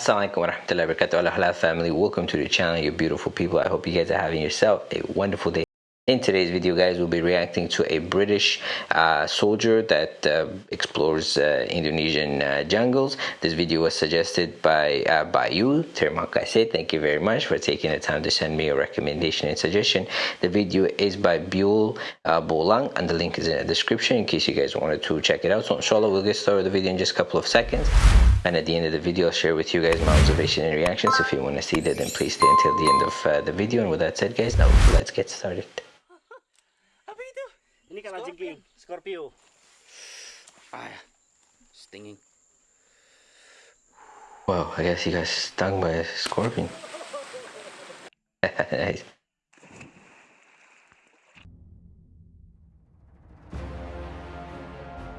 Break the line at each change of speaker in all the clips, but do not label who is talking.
Assalamualaikum warahmatullahi wabarakatuh. Allah halal family, welcome to the channel, you beautiful people. I hope you guys are having yourself a wonderful day. In today's video, guys, we'll be reacting to a British uh, soldier that uh, explores uh, Indonesian uh, jungles. This video was suggested by uh, by you, Terima kasih. Thank you very much for taking the time to send me a recommendation and suggestion. The video is by Buell uh, Bolang, and the link is in the description in case you guys wanted to check it out. So, inshallah, we'll get started with the video in just a couple of seconds. And at the end of the video, I'll share with you guys my observation and reactions. If you want to see that, then please stay until the end of the video. And with that said, guys, now let's get started.
Apa itu? Ini jengking, Scorpio.
Ah, stinging.
Wow, I guess he got stung by a scorpion. nice.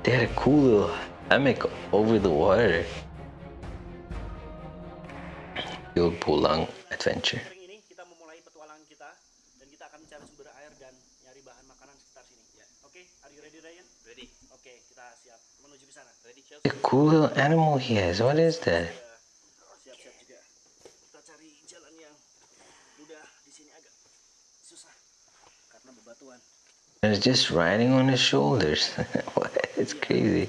They had a cool little hammock over the water. The old Pulang adventure. Little animal he has. What is that? And it's just riding on his shoulders. It's crazy.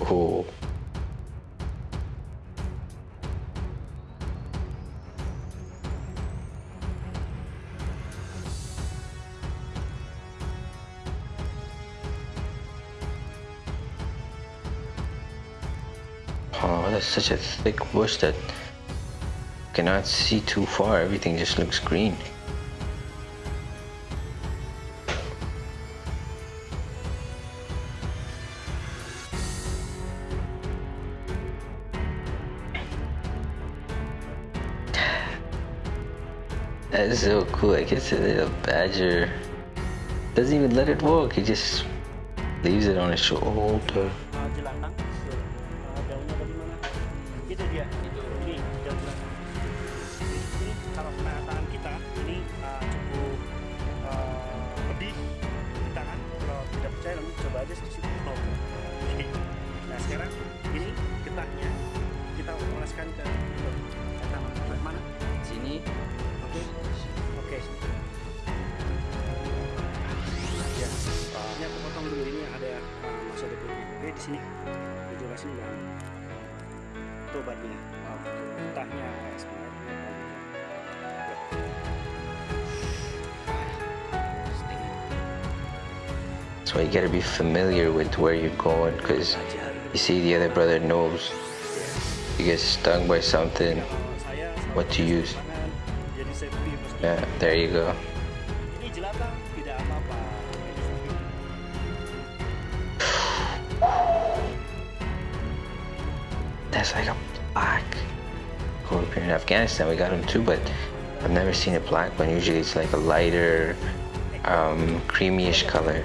Oh. Such a thick bush that cannot see too far. Everything just looks green. That is so cool. I guess a little badger doesn't even let it walk. He just leaves it on his shoulder.
Itu dia. Itu. Ini. Jadi ini kalau penataan kita ini uh, cukup uh, pedih di tangan. Kalau tidak percaya, lalu coba aja. Oh. Oke. Nah sekarang ini getahnya kita oleskan ke.
Why you gotta be familiar with where you're going because you see the other brother knows you get stung by something. What to use? Yeah, there you go. That's like a black scorpion. In Afghanistan, we got them too, but I've never seen a black one. Usually it's like a lighter, um, creamyish color.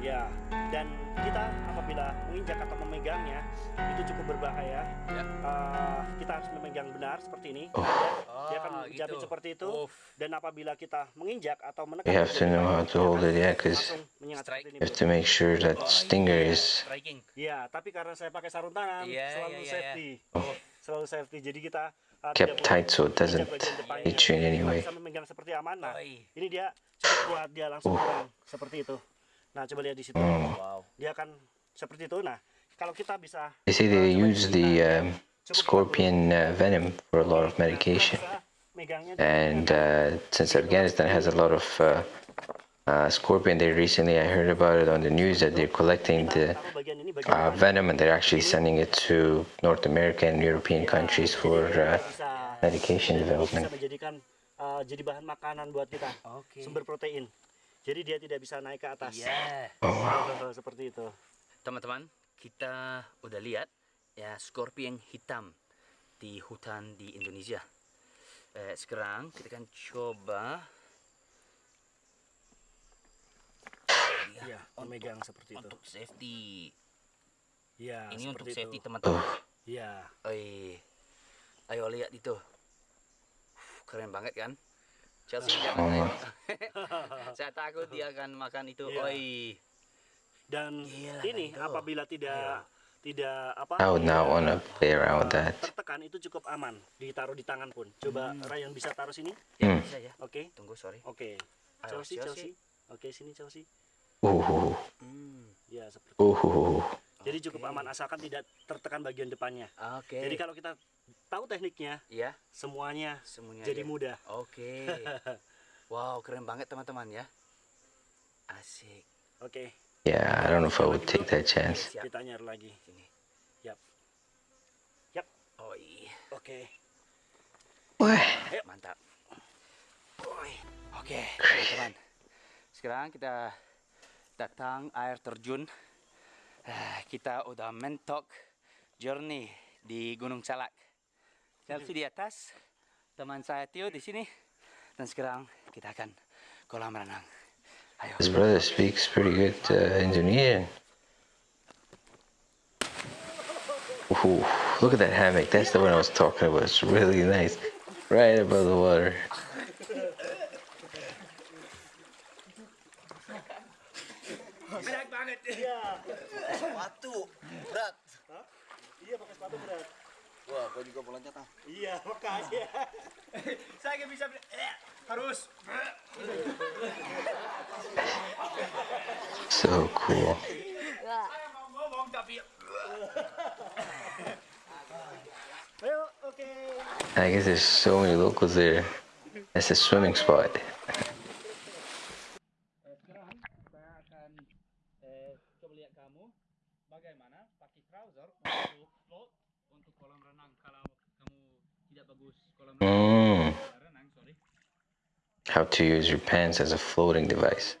Ya, dan kita apabila menginjak atau memegangnya itu cukup berbahaya.
Ya.
Uh, kita harus memegang benar seperti ini.
Oh.
Ya, dia akan
Ah,
menjepit
gitu.
seperti itu.
Uff.
Dan apabila kita menginjak atau menekan,
You have to know how to hold it, yeah, you
ini.
have to make sure that stinger is.
Striking.
Ya, tapi karena saya pakai sarung tangan,
Iya,
selalu
iya, iya,
safety,
Oh.
selalu safety. Jadi kita uh,
Kept tight so it doesn't hit you in any way.
Bisa memegang seperti aman. Nah,
Oi.
ini dia cukup kuat dia langsung
Oh.
seperti itu. Nah, coba lihat di situ.
Hmm.
Wow.
Dia akan seperti itu. Nah, kalau kita bisa
They say they use the um, scorpion uh, venom for a lot of medication.
Nah, kita megangnya
and uh, since Afghanistan has a lot of uh, uh, scorpion, they recently I heard about it on the news that they're collecting the
taruh bagian ini bagian
uh, venom and they're actually sending it to North America and European countries for uh,
bisa
medication
bisa
development.
menjadikan uh, jadi bahan makanan buat kita
Oke.
sumber protein jadi dia tidak bisa naik ke atas
Yeah.
Oh
seperti itu
Teman-teman, kita udah lihat ya scorpion hitam di hutan di Indonesia. Eh, sekarang kita akan coba
Iya, memegang seperti itu.
untuk safety.
Iya,
Ini untuk safety teman-teman.
Iya.
Oi. Ayo lihat itu. Keren banget kan? Chelsea
Oh,
jangan. Saya takut dia akan makan itu.
Iya.
Oi.
Dan
Gila,
ini
Nando.
apabila tidak tidak apa?
I would not want to play around with
uh,
that.
Tertekan itu cukup aman, ditaruh di tangan pun. Coba Ryan bisa taruh sini.
Ya,
Hmm.
bisa ya.
Oke.
Tunggu, sorry.
Oke.
Ayo,
Chelsea,
Chelsea.
Chelsea. Oke, sini Chelsea.
Ooh,
Hmm.
Ya, seperti
ooh.
Jadi cukup
Oke.
aman asalkan tidak tertekan bagian depannya.
Oke.
Jadi kalau kita tahu tekniknya,
ya,
semuanya
semuanya
jadi
ya.
mudah.
Oke. wow, keren banget teman-teman ya. Asik.
Oke,
Yeah, I don't know if I would take that chance.
Siap.
kita nyari lagi.
Sini.
Yap. Yap.
Oi.
Oke.
What?
Mantap. Oi. Oke, teman-teman. Sekarang kita datang air terjun. Ah, Kita udah mentok journey di Gunung Salak. Chelsea di atas, teman saya Tio di sini. Dan sekarang kita akan kolam renang. Ayo.
His brother speaks pretty good uh, Indonesian. Ooh, look at that hammock. That's the one I was talking about. It's really nice. Right above the water.
Berat banget.
Sepatu berat.
Iya, pakai sepatu berat.
Wah, gua juga mau loncat ah.
Iya, makanya.
Saya nggak bisa harus.
So cool.
mau ngomong tapi
I guess there's so many locals there. That's a swimming spot. Mm. How to use your pants as a floating device.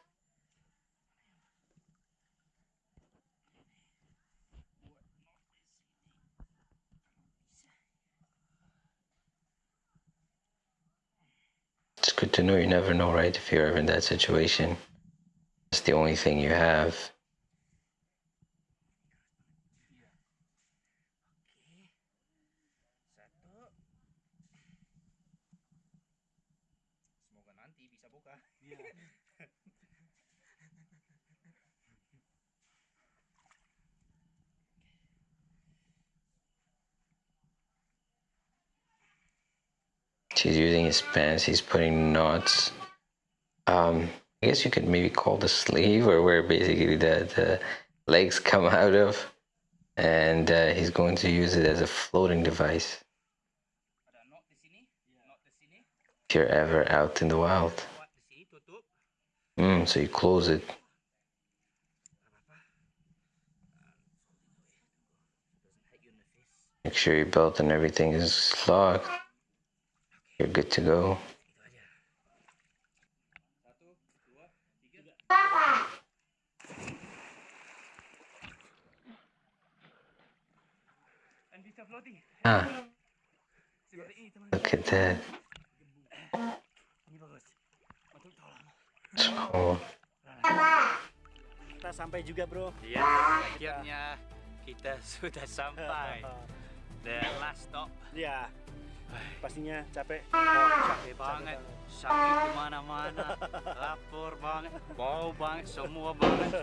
It's good to know you never know, right? If you're ever in that situation, it's the only thing you have. He's using his pants, he's putting knots. Um, I guess you could maybe call the sleeve or where basically the, the legs come out of. And uh, he's going to use it as a floating device if you're ever out in the wild. Mm, so you close it. Make sure your belt and everything is locked. You're good to go. Ah. Look at that.
Kita sampai juga, Bro.
Iya, akhirnya kita sudah sampai. The last stop.
Iya. Yeah. Pastinya capek.
capek banget. sakit di mana-mana. Lapar banget. Bau banget. Semua banget.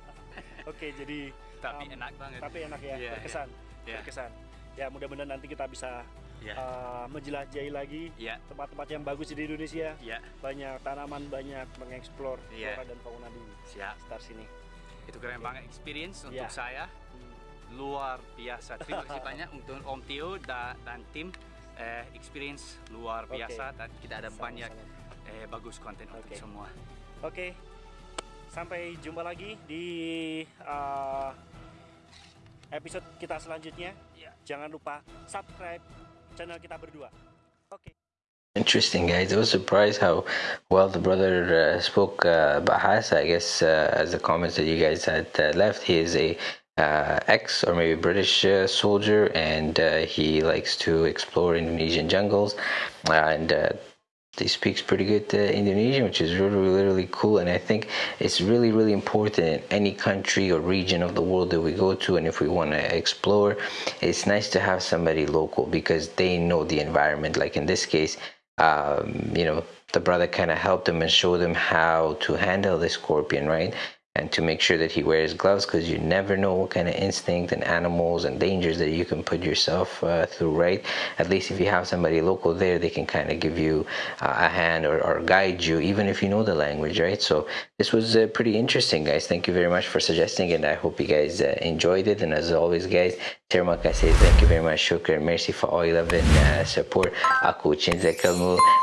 Oke, jadi
tapi
Um,
enak banget.
tapi enak ya,
Iya,
berkesan.
iya.
Berkesan. Ya, mudah-mudahan nanti kita bisa
ya
uh, menjelajahi lagi
ya
tempat-tempat yang bagus di Indonesia.
ya
Banyak tanaman, banyak mengeksplor
Iya.
flora dan fauna di
siap.
sekitar sini.
itu keren banget. Experience untuk
Ya.
saya. Luar biasa. Terima kasih banyak untuk Om Tio da, dan tim eh, experience luar biasa dan kita ada banyak eh, bagus konten untuk
Oke.
semua
Oke, sampai jumpa lagi di uh, episode kita selanjutnya.
Ya.
Jangan lupa subscribe channel kita berdua. Oke.
Interesting, guys. I was surprised how well the brother uh, spoke uh, Bahasa. I guess uh, as the comments that you guys had uh, left, he is a uh, ex or maybe British uh, soldier, and uh, he likes to explore Indonesian jungles, and uh, he speaks pretty good uh, Indonesian, which is really, really, cool. And I think it's really, really important in any country or region of the world that we go to. And if we want to explore, it's nice to have somebody local because they know the environment. Like in this case, um, you know, the brother kind of helped him and showed him how to handle the scorpion, right? And to make sure that he wears gloves because you never know what kind of instinct and animals and dangers that you can put yourself uh, through right? At least if you have somebody local there they can kind of give you uh, a hand or, or, guide you even if you know the language right? So this was uh, pretty interesting guys. Thank you very much for suggesting and i hope you guys uh, enjoyed it. And as always guys terima kasih thank you very much shukran. Merci for all your love and uh, support. Aku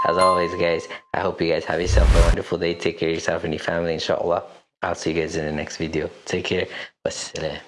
as always guys i hope you guys have yourself a wonderful day. Take care of yourself and your family inshallah I'll see you guys in the next video. Take care. Wassalam.